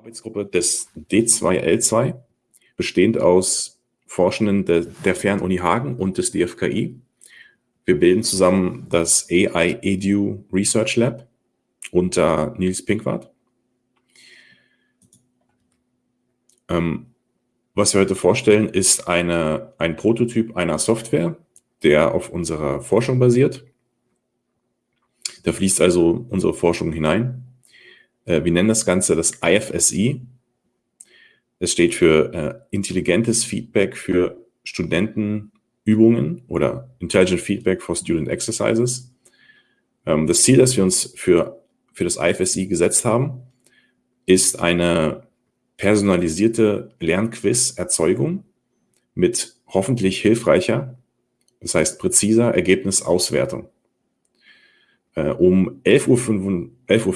Arbeitsgruppe des D2L2, bestehend aus Forschenden der, der Fernuni Hagen und des DFKI. Wir bilden zusammen das AI Edu Research Lab unter Nils Pinkwart. Ähm, was wir heute vorstellen, ist eine, ein Prototyp einer Software, der auf unserer Forschung basiert. Da fließt also unsere Forschung hinein. Äh, wir nennen das Ganze das IFSI. Es steht für äh, intelligentes Feedback für Studentenübungen oder Intelligent Feedback for Student Exercises. Ähm, das Ziel, das wir uns für, für das IFSI gesetzt haben, ist eine personalisierte Lernquiz-Erzeugung mit hoffentlich hilfreicher, das heißt präziser Ergebnisauswertung. Äh, um 11.15 Uhr, 11 Uhr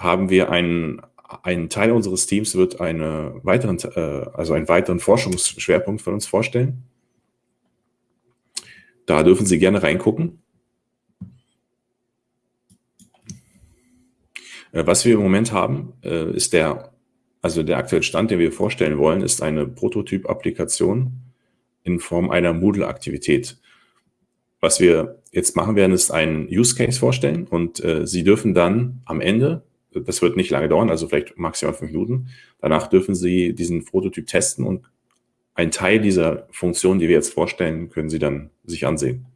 haben wir einen, einen Teil unseres Teams wird eine weiteren, äh, also einen weiteren Forschungsschwerpunkt von uns vorstellen. Da dürfen Sie gerne reingucken. Äh, was wir im Moment haben, äh, ist der, also der aktuelle Stand, den wir vorstellen wollen, ist eine Prototyp-Applikation in Form einer Moodle-Aktivität. Was wir jetzt machen werden, ist einen Use Case vorstellen und Sie dürfen dann am Ende das wird nicht lange dauern, also vielleicht maximal fünf Minuten. Danach dürfen Sie diesen Prototyp testen und einen Teil dieser Funktion, die wir jetzt vorstellen, können Sie dann sich ansehen.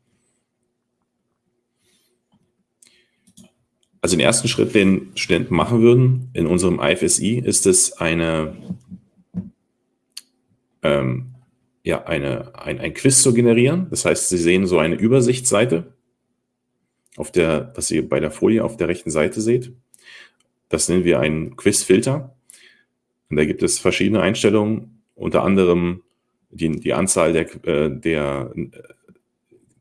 Also den ersten Schritt, den Studenten machen würden in unserem IFSI, ist es eine, ähm, ja, eine, ein, ein Quiz zu generieren. Das heißt, Sie sehen so eine Übersichtsseite, auf der, was ihr bei der Folie auf der rechten Seite seht. Das nennen wir einen Quizfilter. Und da gibt es verschiedene Einstellungen, unter anderem die, die Anzahl der, äh, der,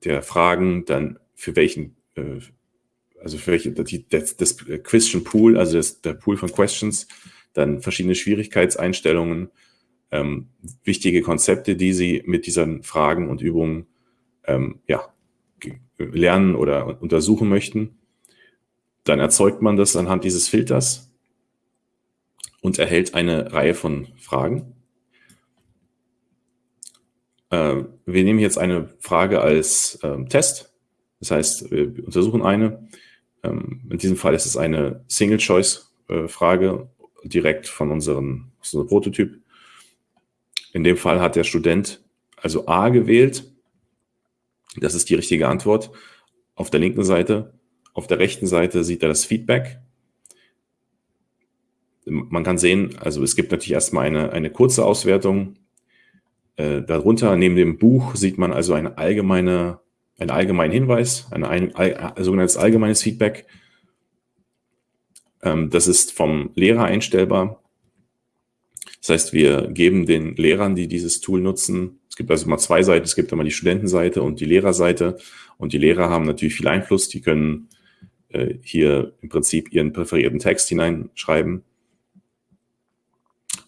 der Fragen, dann für welchen, äh, also für welche, die, das, das Question Pool, also das, der Pool von Questions, dann verschiedene Schwierigkeitseinstellungen, ähm, wichtige Konzepte, die Sie mit diesen Fragen und Übungen ähm, ja, lernen oder untersuchen möchten. Dann erzeugt man das anhand dieses Filters und erhält eine Reihe von Fragen. Äh, wir nehmen jetzt eine Frage als ähm, Test. Das heißt, wir untersuchen eine. Ähm, in diesem Fall ist es eine Single-Choice-Frage äh, direkt von unserem, unserem Prototyp. In dem Fall hat der Student also A gewählt. Das ist die richtige Antwort. Auf der linken Seite auf der rechten Seite sieht er das Feedback. Man kann sehen, also es gibt natürlich erstmal eine, eine kurze Auswertung. Äh, darunter neben dem Buch sieht man also eine allgemeine, einen allgemeinen Hinweis, ein, ein, ein sogenanntes allgemeines Feedback. Ähm, das ist vom Lehrer einstellbar. Das heißt, wir geben den Lehrern, die dieses Tool nutzen, es gibt also mal zwei Seiten, es gibt einmal die Studentenseite und die Lehrerseite. Und die Lehrer haben natürlich viel Einfluss, die können äh, hier im Prinzip ihren präferierten Text hineinschreiben.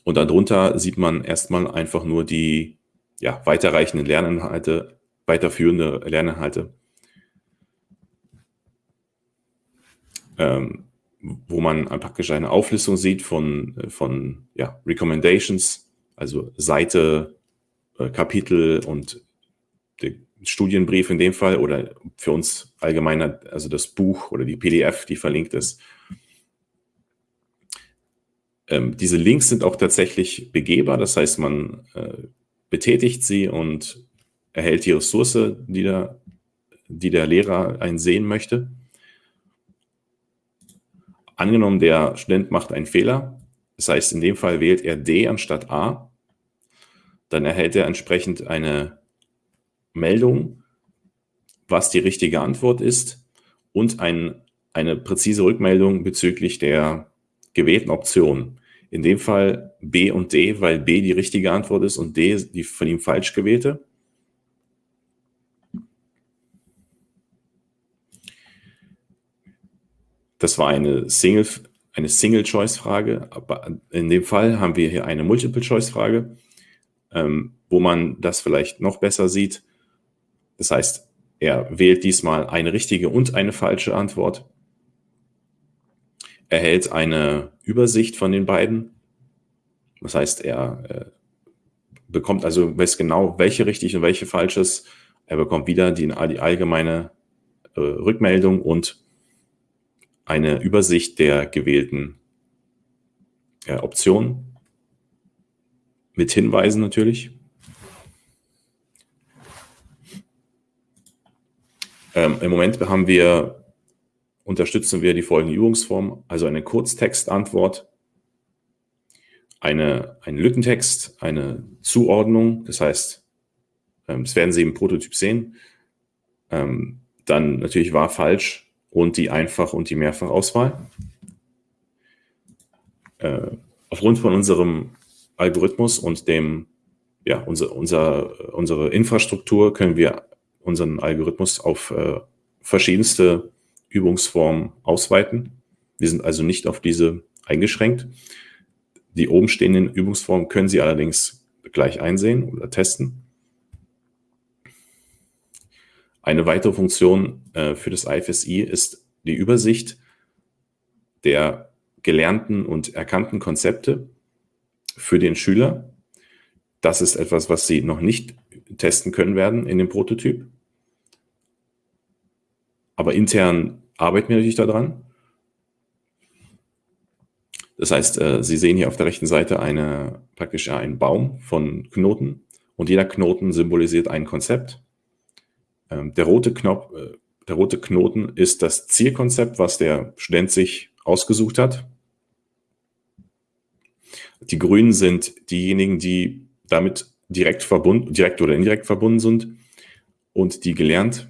Und darunter sieht man erstmal einfach nur die ja, weiterreichenden Lerninhalte, weiterführende Lerninhalte, ähm, wo man praktisch eine Auflistung sieht von, von ja, Recommendations, also Seite, äh, Kapitel und die Studienbrief in dem Fall oder für uns allgemeiner, also das Buch oder die PDF, die verlinkt ist. Ähm, diese Links sind auch tatsächlich begehbar, das heißt, man äh, betätigt sie und erhält die Ressource, die der, die der Lehrer einsehen möchte. Angenommen, der Student macht einen Fehler, das heißt, in dem Fall wählt er D anstatt A, dann erhält er entsprechend eine Meldung, was die richtige Antwort ist und ein, eine präzise Rückmeldung bezüglich der gewählten Option. In dem Fall B und D, weil B die richtige Antwort ist und D die von ihm falsch gewählte. Das war eine Single, eine Single-Choice-Frage. Aber in dem Fall haben wir hier eine Multiple-Choice-Frage, ähm, wo man das vielleicht noch besser sieht. Das heißt, er wählt diesmal eine richtige und eine falsche Antwort. erhält eine Übersicht von den beiden. Das heißt, er äh, bekommt also, weiß genau, welche richtig und welche falsch ist. Er bekommt wieder die, die allgemeine äh, Rückmeldung und eine Übersicht der gewählten äh, Optionen mit Hinweisen natürlich. Ähm, Im Moment haben wir, unterstützen wir die folgende Übungsform, also eine Kurztextantwort, eine, einen Lückentext, eine Zuordnung, das heißt, ähm, das werden Sie im Prototyp sehen, ähm, dann natürlich wahr, falsch und die Einfach- und die Mehrfachauswahl. Äh, aufgrund von unserem Algorithmus und dem, ja, unser, unser, unsere Infrastruktur können wir unseren Algorithmus auf äh, verschiedenste Übungsformen ausweiten. Wir sind also nicht auf diese eingeschränkt. Die oben stehenden Übungsformen können Sie allerdings gleich einsehen oder testen. Eine weitere Funktion äh, für das IFSI ist die Übersicht der gelernten und erkannten Konzepte für den Schüler. Das ist etwas, was Sie noch nicht testen können werden in dem Prototyp. Aber intern arbeiten wir natürlich daran. Das heißt, äh, Sie sehen hier auf der rechten Seite eine, praktisch einen Baum von Knoten und jeder Knoten symbolisiert ein Konzept. Ähm, der rote, Knopf, äh, der rote Knoten ist das Zielkonzept, was der Student sich ausgesucht hat. Die Grünen sind diejenigen, die damit direkt verbunden, direkt oder indirekt verbunden sind und die gelernt,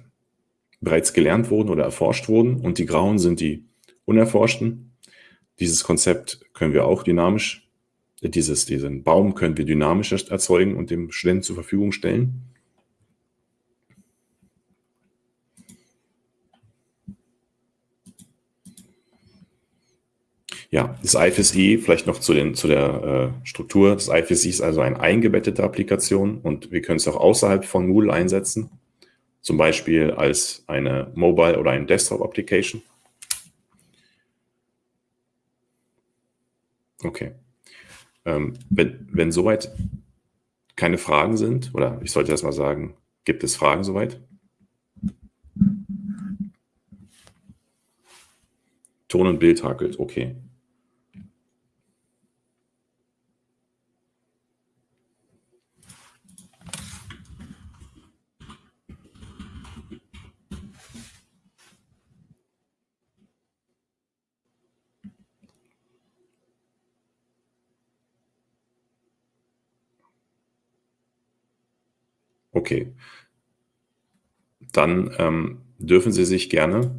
bereits gelernt wurden oder erforscht wurden. Und die Grauen sind die unerforschten. Dieses Konzept können wir auch dynamisch, dieses, diesen Baum können wir dynamisch erzeugen und dem Studenten zur Verfügung stellen. Ja, das IFSI, vielleicht noch zu, den, zu der äh, Struktur. Das IFSI ist also eine eingebettete Applikation und wir können es auch außerhalb von Moodle einsetzen, zum Beispiel als eine Mobile- oder eine Desktop-Application. Okay. Ähm, wenn, wenn soweit keine Fragen sind, oder ich sollte erst mal sagen, gibt es Fragen soweit? Ton und Bild hakelt, okay. Okay. Dann ähm, dürfen Sie sich gerne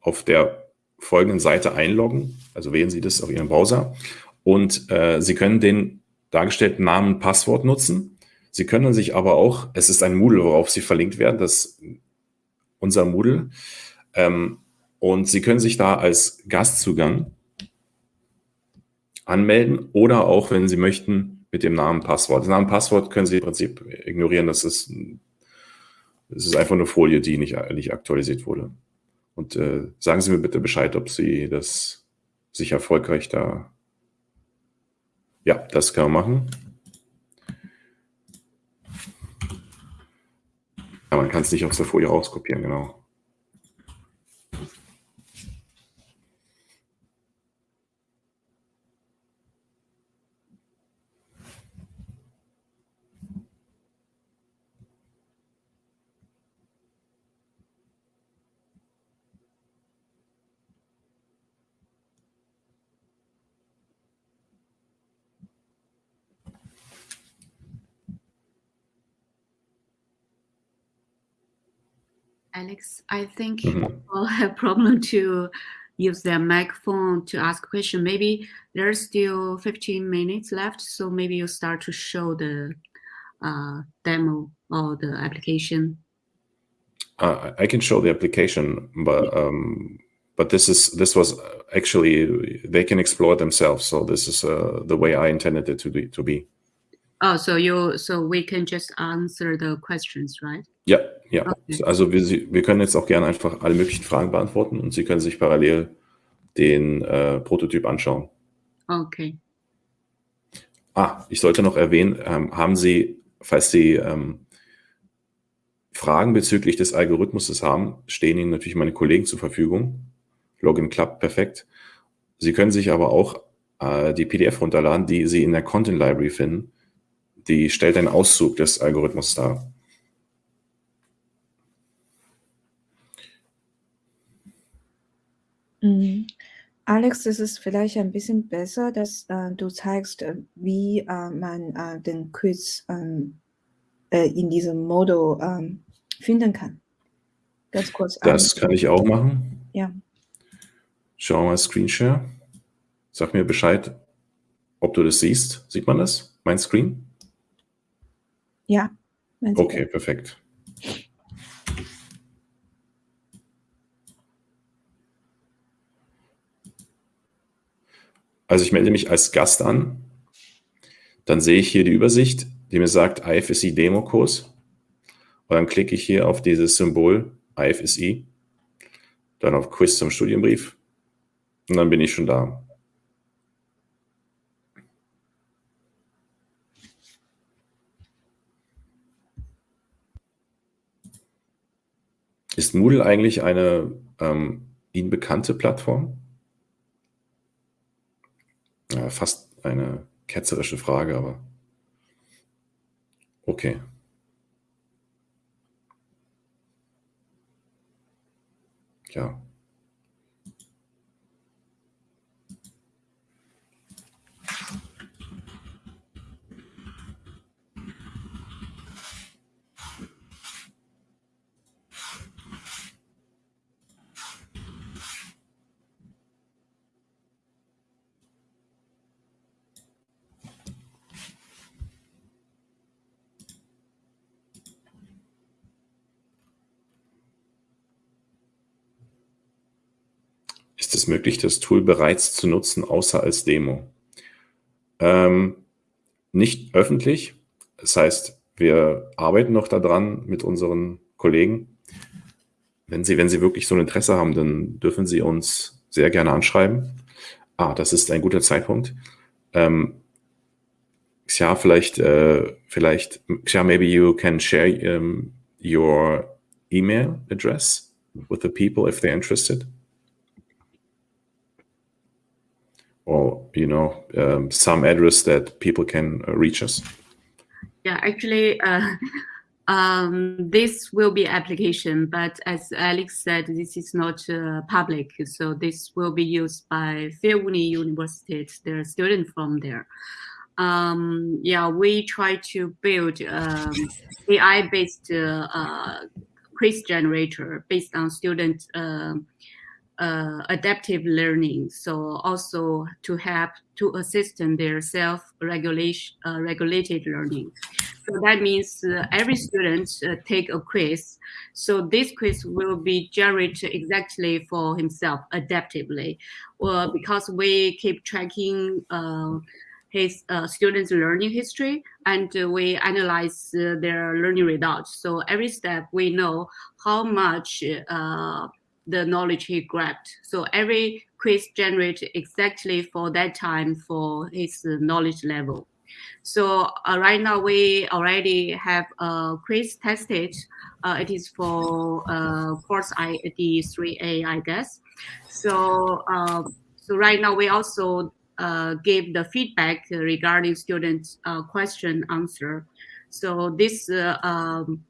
auf der folgenden Seite einloggen. Also wählen Sie das auf Ihrem Browser und äh, Sie können den dargestellten Namen Passwort nutzen. Sie können sich aber auch, es ist ein Moodle, worauf Sie verlinkt werden, das unser Moodle. Ähm, und Sie können sich da als Gastzugang anmelden oder auch, wenn Sie möchten, mit dem Namen Passwort. Das Namen Passwort können Sie im Prinzip ignorieren. Das ist, das ist einfach eine Folie, die nicht, nicht aktualisiert wurde. Und äh, sagen Sie mir bitte Bescheid, ob Sie das sich erfolgreich da. Ja, das kann man machen. Ja, man kann es nicht aus der Folie rauskopieren, genau. Alex, I think mm -hmm. people have problem to use their microphone to ask question. Maybe there's still 15 minutes left, so maybe you start to show the uh, demo or the application. Uh, I can show the application, but um, but this is this was actually they can explore themselves. So this is uh, the way I intended it to be to be. Oh, so you so we can just answer the questions, right? Ja, ja. Okay. Also wir, wir können jetzt auch gerne einfach alle möglichen Fragen beantworten und Sie können sich parallel den äh, Prototyp anschauen. Okay. Ah, ich sollte noch erwähnen, ähm, haben Sie, falls Sie ähm, Fragen bezüglich des Algorithmus haben, stehen Ihnen natürlich meine Kollegen zur Verfügung. Login klappt perfekt. Sie können sich aber auch äh, die PDF runterladen, die Sie in der Content Library finden. Die stellt einen Auszug des Algorithmus dar. Mhm. Alex, es ist vielleicht ein bisschen besser, dass äh, du zeigst, äh, wie äh, man äh, den Quiz ähm, äh, in diesem Modul ähm, finden kann. Ganz kurz. Das kann ich auch machen. Ja. Schau mal Screenshare. Sag mir Bescheid, ob du das siehst. Sieht man das? Mein Screen? Ja. Okay, perfekt. Also ich melde mich als Gast an, dann sehe ich hier die Übersicht, die mir sagt IFSI Demo-Kurs. Und dann klicke ich hier auf dieses Symbol IFSI, dann auf Quiz zum Studienbrief und dann bin ich schon da. Ist Moodle eigentlich eine ähm, Ihnen bekannte Plattform? Ja, fast eine ketzerische Frage, aber okay. Ja. Ist es möglich, das Tool bereits zu nutzen, außer als Demo? Ähm, nicht öffentlich. Das heißt, wir arbeiten noch daran mit unseren Kollegen. Wenn Sie, wenn Sie wirklich so ein Interesse haben, dann dürfen Sie uns sehr gerne anschreiben. Ah, das ist ein guter Zeitpunkt. Ähm, Xia, vielleicht, äh, vielleicht, Xia, maybe you can share um, your email address with the people if they're interested. Or you know um, some address that people can uh, reach us? Yeah, actually, uh, um, this will be application, but as Alex said, this is not uh, public, so this will be used by Fairuni University, are students from there. Um, yeah, we try to build um, AI-based uh, uh, quiz generator based on student um, uh, adaptive learning. So also to help to assist in their self-regulation, uh, regulated learning. So that means uh, every student uh, take a quiz. So this quiz will be generated exactly for himself adaptively. Well, because we keep tracking uh, his uh, students' learning history and uh, we analyze uh, their learning results. So every step we know how much the knowledge he grabbed. So every quiz generates exactly for that time for his knowledge level. So uh, right now we already have a quiz tested. Uh, it is for uh, course ID 3A, I guess. So, um, so right now we also uh, give the feedback regarding students' uh, question answer. So this uh, um,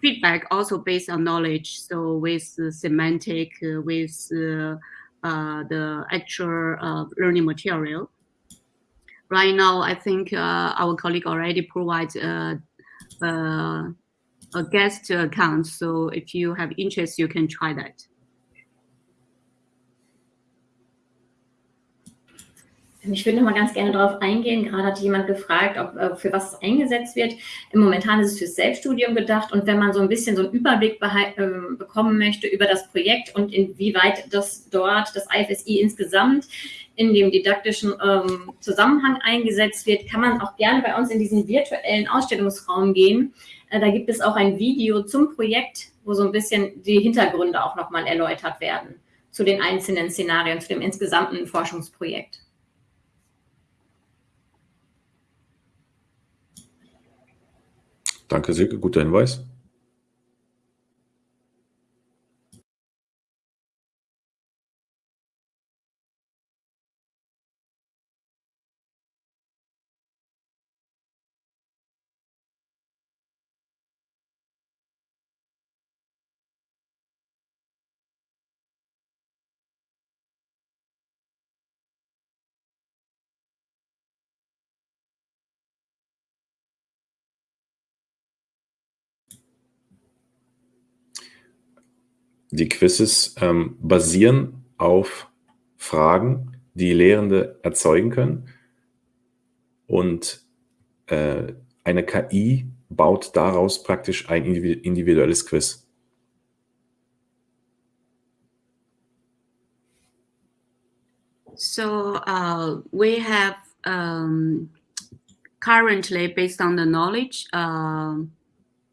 feedback also based on knowledge. So with semantic, uh, with uh, uh the actual learning material. Right now, I think our colleague already provides a guest account. So if you have interest, you can try that. Ich würde noch mal ganz gerne darauf eingehen. Gerade hat jemand gefragt, ob, äh, für was es eingesetzt wird. Im Momentan ist es fürs Selbststudium gedacht. Und wenn man so ein bisschen so einen Überblick äh, bekommen möchte über das Projekt und inwieweit das dort, das IFSI insgesamt in dem didaktischen ähm, Zusammenhang eingesetzt wird, kann man auch gerne bei uns in diesen virtuellen Ausstellungsraum gehen. Äh, da gibt es auch ein Video zum Projekt, wo so ein bisschen die Hintergründe auch nochmal erläutert werden zu den einzelnen Szenarien, zu dem insgesamten Forschungsprojekt. Danke, Silke, guter Hinweis. Die Quizzes ähm, basieren auf Fragen, die Lehrende erzeugen können. Und äh, eine KI baut daraus praktisch ein individuelles Quiz. So uh, we have um, currently, based on the knowledge, uh,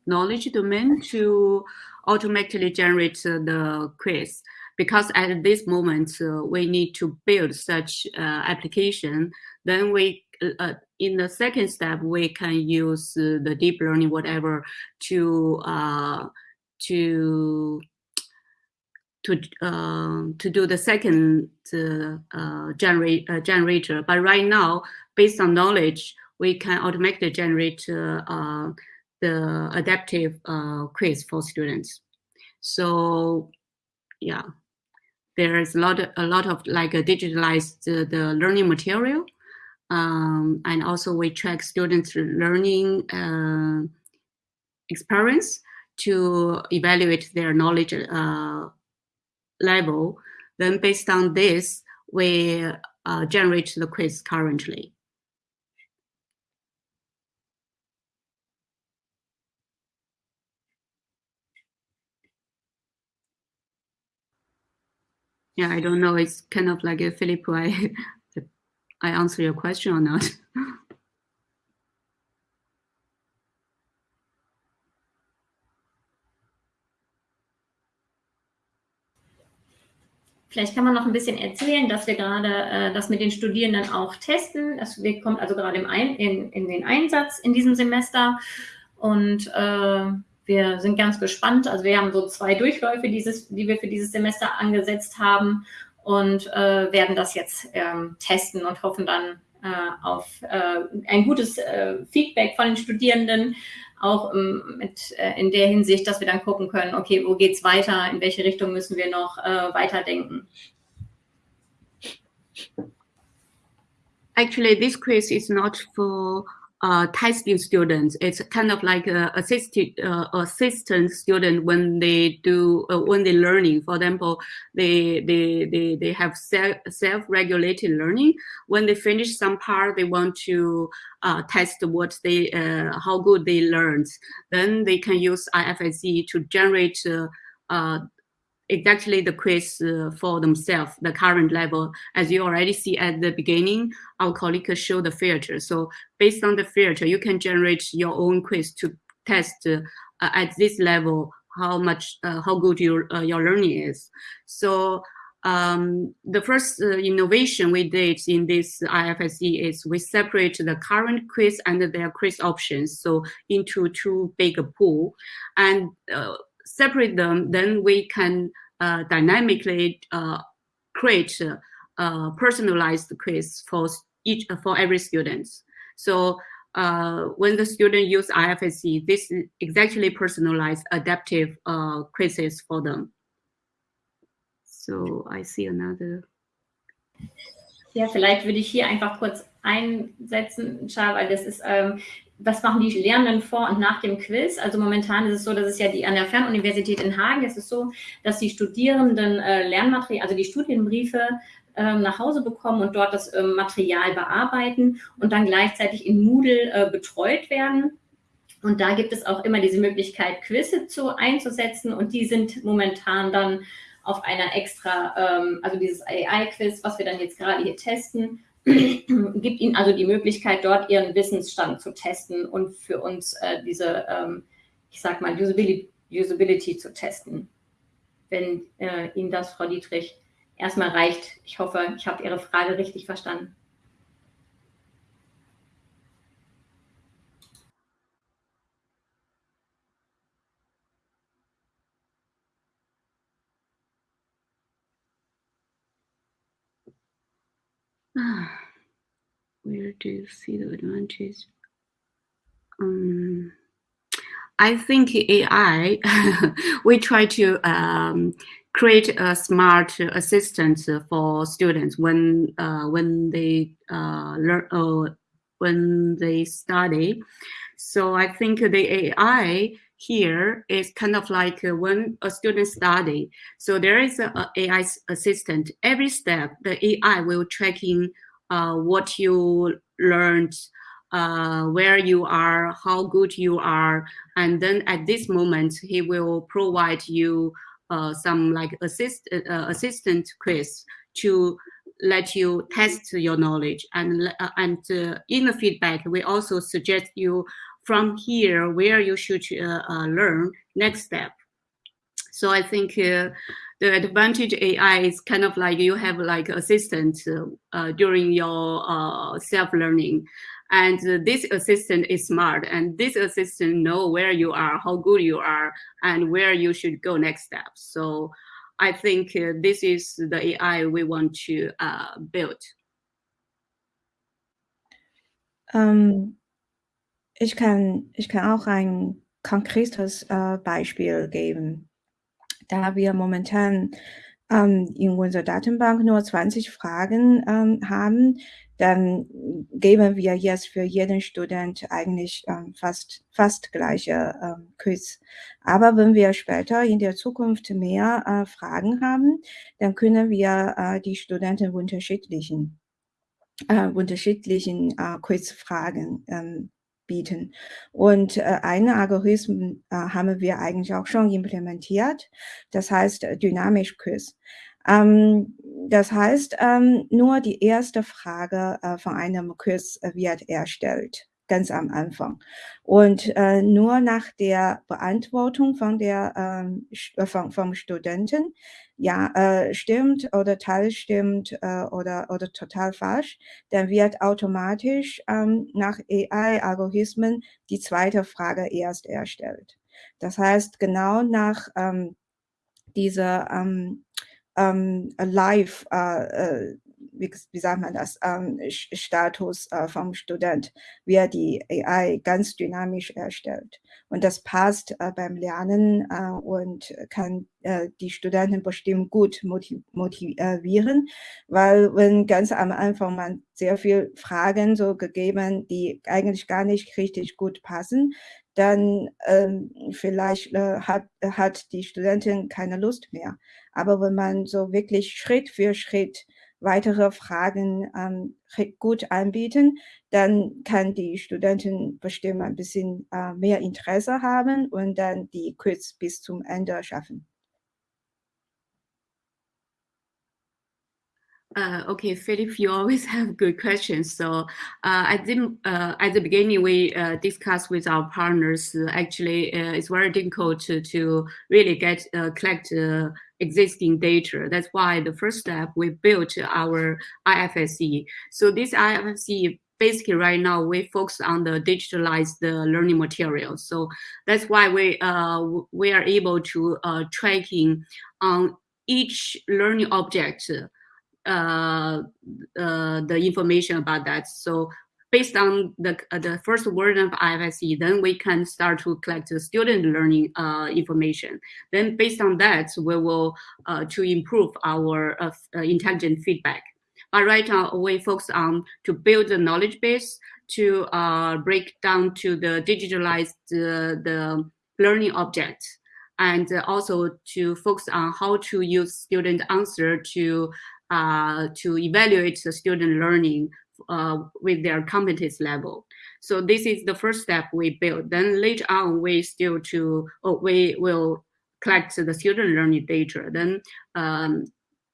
knowledge domain, to automatically generate the quiz. Because at this moment, uh, we need to build such uh, application. Then we, uh, in the second step, we can use the deep learning, whatever, to to to uh, to do the second uh, generate uh, generator. But right now, based on knowledge, we can automatically generate the adaptive uh, quiz for students. So yeah, there is a lot, of, a lot of like a digitalized uh, the learning material. Um, and also we track students learning uh, experience to evaluate their knowledge uh, level. Then based on this, we uh, generate the quiz currently. Yeah, I don't know. It's kind of like a Philip, I, I answer your question or not. Vielleicht kann man noch ein bisschen erzählen, dass wir gerade äh, das mit den Studierenden auch testen. Das kommt also gerade im ein, in, in den Einsatz in diesem Semester. Und äh, wir sind ganz gespannt. Also wir haben so zwei Durchläufe, dieses, die wir für dieses Semester angesetzt haben und äh, werden das jetzt ähm, testen und hoffen dann äh, auf äh, ein gutes äh, Feedback von den Studierenden, auch ähm, mit, äh, in der Hinsicht, dass wir dann gucken können, okay, wo geht es weiter, in welche Richtung müssen wir noch äh, weiterdenken. Actually, this quiz is not for uh, testing students. It's kind of like a assisted uh, assistant student when they do uh, when they learning. For example, they they they they have self self regulated learning. When they finish some part, they want to uh, test what they uh, how good they learned. Then they can use IFSC to generate uh, exactly the quiz uh, for themselves, the current level. As you already see at the beginning, our colleague show the filter. So based on the filter, you can generate your own quiz to test uh, at this level how much, uh, how good your, uh, your learning is. So um, the first uh, innovation we did in this IFSC is we separate the current quiz and their quiz options so into two big pool and uh, separate them, then we can uh, dynamically uh, create a personalized quiz for each for every student. So uh, when the student use IFSC, this is exactly personalized adaptive uh, quizzes for them. So I see another. Ja, vielleicht würde ich hier einfach kurz einsetzen, Char, weil das ist ähm, was machen die Lernenden vor und nach dem Quiz? Also momentan ist es so, dass es ja die an der Fernuniversität in Hagen ist es so, dass die Studierenden äh, Lernmaterial, also die Studienbriefe äh, nach Hause bekommen und dort das äh, Material bearbeiten und dann gleichzeitig in Moodle äh, betreut werden. Und da gibt es auch immer diese Möglichkeit, Quizze zu, einzusetzen und die sind momentan dann auf einer extra, ähm, also dieses AI-Quiz, was wir dann jetzt gerade hier testen, gibt ihnen also die Möglichkeit, dort ihren Wissensstand zu testen und für uns äh, diese, ähm, ich sag mal, Usability, Usability, zu testen. Wenn äh, Ihnen das, Frau Dietrich, erstmal reicht. Ich hoffe, ich habe Ihre Frage richtig verstanden. Where do you see the advantage? Um, I think AI, we try to um, create a smart assistant for students when uh, when they uh, learn uh, when they study. So I think the AI here is kind of like when a student study. So there is a, AI assistant. Every step, the AI will tracking uh, what you learned, uh, where you are, how good you are, and then at this moment he will provide you uh, some like assist uh, assistant quiz to let you test your knowledge and uh, and uh, in the feedback we also suggest you from here where you should uh, learn next step so i think the advantage AI is kind of like you have like assistant uh, during your uh, self-learning. And this assistant is smart and this assistant know where you are, how good you are, and where you should go next step. So I think uh, this is the AI we want to uh, build. Um, ich, kann, ich kann auch ein konkretes äh, Beispiel geben. da wir momentan ähm, in unserer Datenbank nur 20 Fragen ähm, haben, dann geben wir jetzt für jeden Student eigentlich ähm, fast, fast gleiche ähm, Quiz. Aber wenn wir später in der Zukunft mehr äh, Fragen haben, dann können wir äh, die Studenten unterschiedlichen, äh, unterschiedlichen äh, Quizfragen ähm, bieten. Und äh, einen Algorithmus äh, haben wir eigentlich auch schon implementiert. Das heißt äh, dynamisch Quiz. Ähm, das heißt, ähm, nur die erste Frage äh, von einem Quiz wird erstellt ganz am Anfang. Und äh, nur nach der Beantwortung von der, ähm, äh, von, vom Studenten, ja, äh, stimmt oder teilstimmt äh, oder, oder total falsch, dann wird automatisch ähm, nach AI-Algorithmen die zweite Frage erst erstellt. Das heißt, genau nach ähm, dieser ähm, ähm, Live äh, äh wie, wie sagt man das, ähm, Status äh, vom Student wird die AI ganz dynamisch erstellt. Und das passt äh, beim Lernen äh, und kann äh, die Studenten bestimmt gut motiv motivieren, weil wenn ganz am Anfang man sehr viele Fragen so gegeben, die eigentlich gar nicht richtig gut passen, dann ähm, vielleicht äh, hat, hat die Studentin keine Lust mehr. Aber wenn man so wirklich Schritt für Schritt weitere Fragen ähm, gut anbieten, dann kann die Studenten bestimmt ein bisschen äh, mehr Interesse haben und dann die Quiz bis zum Ende schaffen. Uh, okay, Philip, you always have good questions. So uh, at the uh, at the beginning, we uh, discussed with our partners. Uh, actually, uh, it's very difficult to to really get collect existing data. That's why the first step we built our IFSE. So this IFSE basically right now we focus on the digitalized learning materials. So that's why we we are able to tracking on each learning object uh, uh, the information about that. So based on the uh, the first version of IFSE, then we can start to collect the student learning uh, information. Then based on that, we will uh, to improve our uh, intelligent feedback. But right now, we focus on to build the knowledge base to break down to the digitalized the learning object and also to focus on how to use student answer to uh, to evaluate the student learning uh, with their competence level. So this is the first step we build. Then later on, we still to oh, we will collect the student learning data. Then um,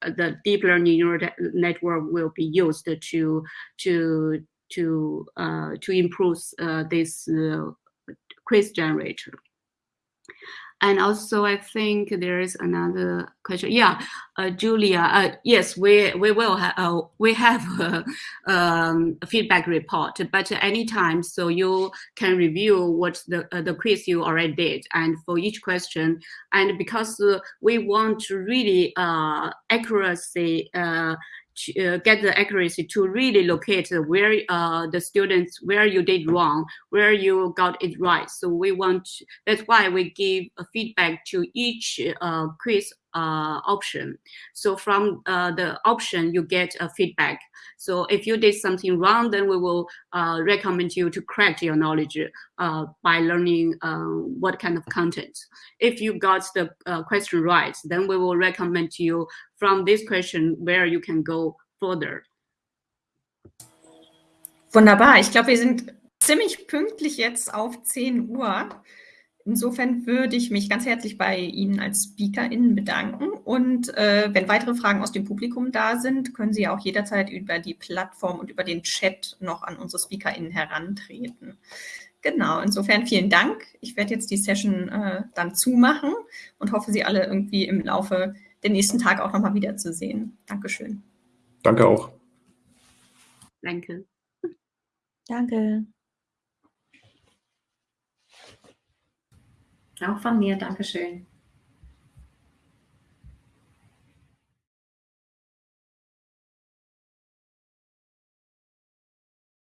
the deep learning neural network will be used to to to uh, to improve uh, this uh, quiz generator. And also, I think there is another question. Yeah, uh, Julia. Uh, yes, we we will have uh, we have a, um, a, feedback report, but anytime, so you can review what the uh, the quiz you already did, and for each question, and because uh, we want really uh, accuracy uh, get the accuracy to really locate where uh, the students, where you did wrong, where you got it right. So we want, that's why we give a feedback to each uh, quiz uh, option. So from uh, the option, you get a feedback. So if you did something wrong, then we will uh, recommend you to correct your knowledge uh, by learning uh, what kind of content. If you got the uh, question right, then we will recommend you from this question where you can go further. Wunderbar. Ich glaube, wir sind ziemlich pünktlich jetzt auf 10 Uhr. Insofern würde ich mich ganz herzlich bei Ihnen als SpeakerInnen bedanken. Und äh, wenn weitere Fragen aus dem Publikum da sind, können Sie auch jederzeit über die Plattform und über den Chat noch an unsere SpeakerInnen herantreten. Genau, insofern vielen Dank. Ich werde jetzt die Session äh, dann zumachen und hoffe, Sie alle irgendwie im Laufe der nächsten Tage auch nochmal wiederzusehen. Dankeschön. Danke auch. Danke. Danke. Auch von mir, Dankeschön.